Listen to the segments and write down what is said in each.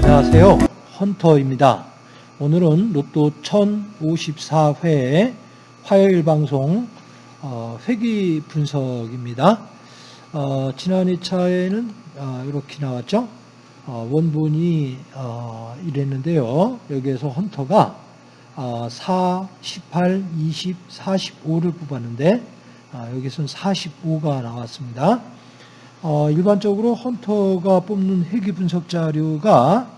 안녕하세요. 헌터입니다. 오늘은 로또 1054회 화요일 방송 어, 회기 분석입니다. 어, 지난 2차에는 어, 이렇게 나왔죠. 어, 원본이 어, 이랬는데요. 여기에서 헌터가 어, 4, 18, 20, 45를 뽑았는데 아, 여기서는 45가 나왔습니다. 어, 일반적으로 헌터가 뽑는 회기 분석 자료가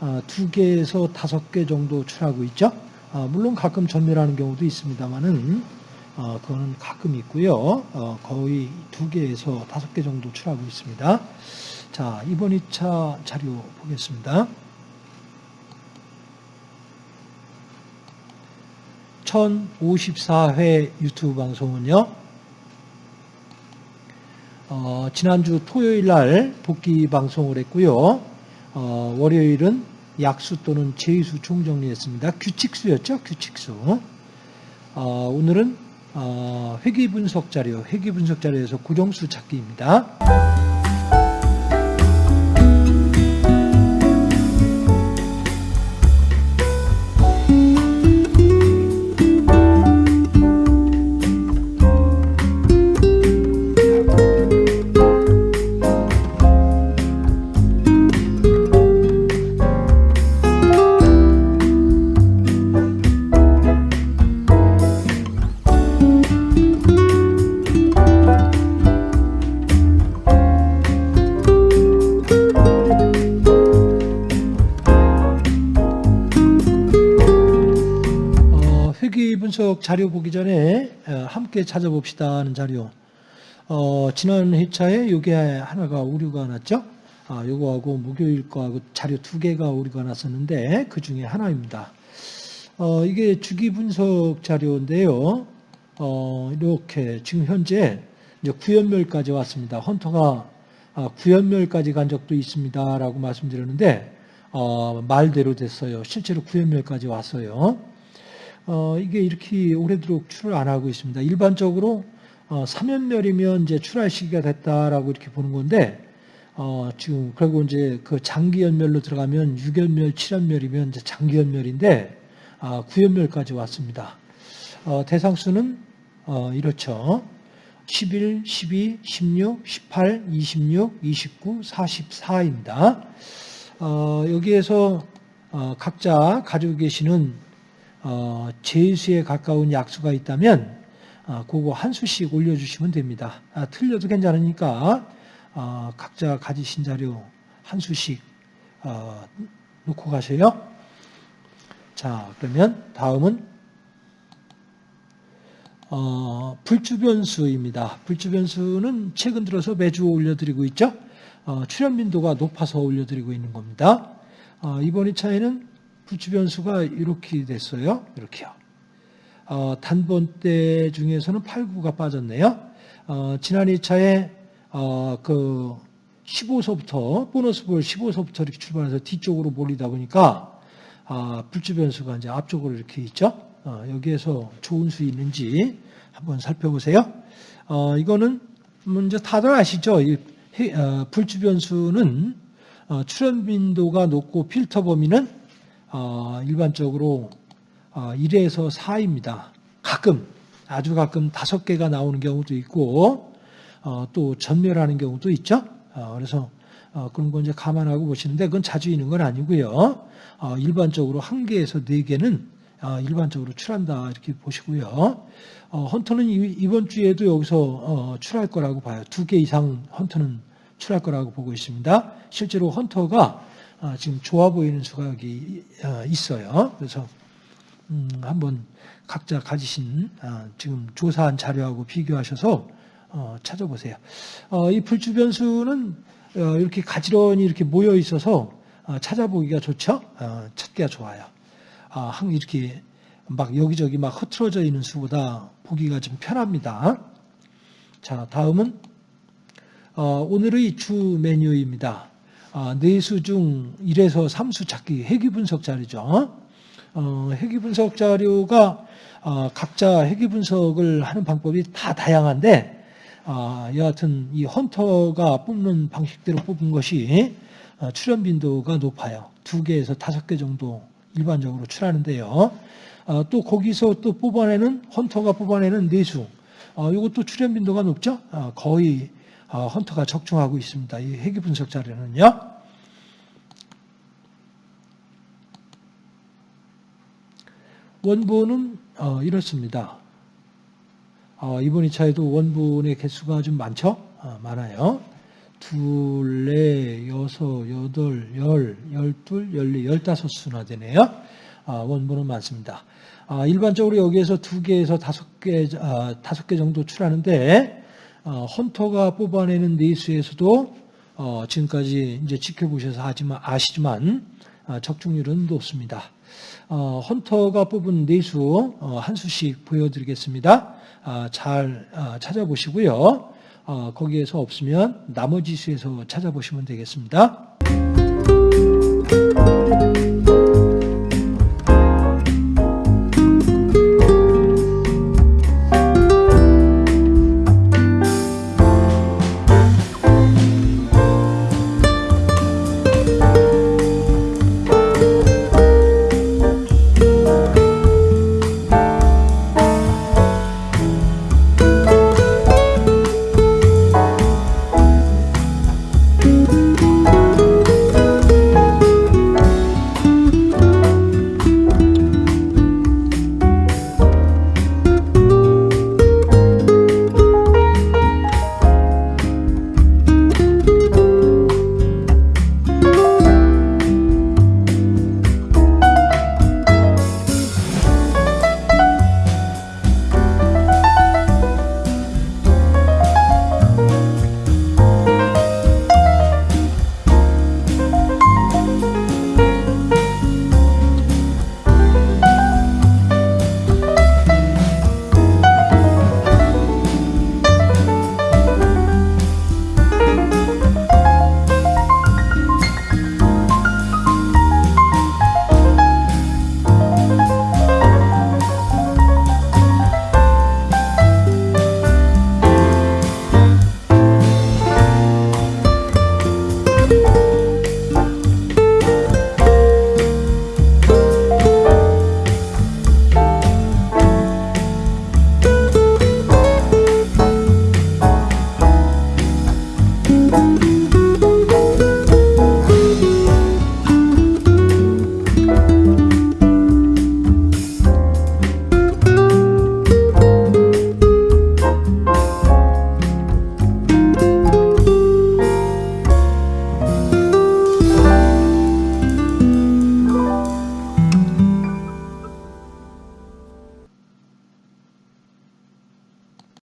어, 두 개에서 다섯 개 정도 출하고 있죠. 어, 물론 가끔 전멸하는 경우도 있습니다만은 어, 그거는 가끔 있고요. 어, 거의 두 개에서 다섯 개 정도 출하고 있습니다. 자, 이번 2차 자료 보겠습니다. 1054회 유튜브 방송은요. 어, 지난주 토요일 날 복귀 방송을 했고요. 어, 월요일은 약수 또는 제수 총정리했습니다. 규칙수였죠, 규칙수. 어, 오늘은 어, 회귀 분석 자료, 회귀 분석 자료에서 고정수 찾기입니다. 분석 자료 보기 전에 어, 함께 찾아봅시다 하는 자료. 어, 지난 회차에 요게 하나가 오류가 났죠? 아, 요거하고 목요일 거하고 자료 두 개가 오류가 났었는데 그 중에 하나입니다. 어, 이게 주기 분석 자료인데요. 어, 이렇게 지금 현재 이제 구연멸까지 왔습니다. 헌터가 아, 구연멸까지 간 적도 있습니다라고 말씀드렸는데 어, 말대로 됐어요. 실제로 구연멸까지 왔어요. 어, 이게 이렇게 오래도록 출을 안 하고 있습니다. 일반적으로 어, 3연멸이면 이제 출할 시기가 됐다라고 이렇게 보는 건데 어, 지금 그리고 이제 그 장기 연멸로 들어가면 6연멸, 7연멸이면 이제 장기 연멸인데 아, 9연멸까지 왔습니다. 어, 대상수는 어, 이렇죠. 11, 12, 16, 18, 26, 29, 44입니다. 어, 여기에서 어, 각자 가지고 계시는 어, 제수에 가까운 약수가 있다면 어, 그거 한 수씩 올려주시면 됩니다. 아, 틀려도 괜찮으니까 어, 각자 가지신 자료 한 수씩 어, 놓고 가세요. 자 그러면 다음은 어, 불주변수입니다. 불주변수는 최근 들어서 매주 올려드리고 있죠. 어, 출현 빈도가 높아서 올려드리고 있는 겁니다. 어, 이번 2차에는 불주변수가 이렇게 됐어요. 이렇게요. 어, 단번대 중에서는 8, 9가 빠졌네요. 어, 지난 2차에 어, 그 15서부터 보너스 볼 15서부터 이렇게 출발해서 뒤쪽으로 몰리다 보니까 아, 불주변수가 이제 앞쪽으로 이렇게 있죠. 어, 여기에서 좋은 수 있는지 한번 살펴보세요. 어, 이거는 먼저 다들 아시죠? 이, 해- 어, 불주변수는 어, 출현 빈도가 높고 필터 범위는 어, 일반적으로 어, 1에서 4입니다. 가끔 아주 가끔 다섯 개가 나오는 경우도 있고 어, 또 전멸하는 경우도 있죠. 어, 그래서 어, 그런 거 이제 감안하고 보시는데 그건 자주 있는 건 아니고요. 어, 일반적으로 한 개에서 네 개는 어, 일반적으로 출한다 이렇게 보시고요. 어, 헌터는 이- 이번 주에도 여기서 어, 출할 거라고 봐요. 두 개 이상 헌터는 출할 거라고 보고 있습니다. 실제로 헌터가 어, 지금 좋아 보이는 여기 어, 있어요. 그래서 음, 한번 각자 가지신 어, 지금 조사한 자료하고 비교하셔서 어, 찾아보세요. 어, 이 불주변수는 어, 이렇게 가지런히 이렇게 모여 있어서 어, 찾아보기가 좋죠. 어, 찾기가 좋아요. 아, 항 이렇게 막 여기저기 막 흐트러져 있는 수보다 보기가 좀 편합니다. 자, 다음은 어, 오늘의 주 메뉴입니다. 아, 네수 중 1에서 3수 찾기 회귀 분석 자료죠. 어, 회귀 분석 자료가 어, 각자 회귀 분석을 하는 방법이 다 다양한데 아, 여하튼 이 헌터가 뽑는 방식대로 뽑은 것이 어, 출현 빈도가 높아요. 두 개에서 다섯 개 정도 일반적으로 출하는데요. 어, 또 거기서 또 뽑아내는 헌터가 뽑아내는 내수 어, 이것도 출현 빈도가 높죠. 어, 거의 어, 헌터가 적중하고 있습니다. 이 회귀 분석 자료는요. 원본은 어, 이렇습니다. 어, 이번 2차에도 원본의 개수가 좀 많죠? 어, 많아요. 둘, 넷, 여섯, 여덟, 열, 열둘, 열네, 열다섯 수나 되네요. 아, 원본은 많습니다. 아, 일반적으로 여기에서 두 개에서 다섯 개, 아, 다섯 개 정도 출하는데, 어, 헌터가 뽑아내는 네수에서도 어, 지금까지 이제 지켜보셔서 하지만 아시지만 아, 적중률은 높습니다. 어, 헌터가 뽑은 어, 한 수씩 보여드리겠습니다. 아, 잘 아, 찾아보시고요. 어, 거기에서 없으면 나머지 수에서 찾아보시면 되겠습니다.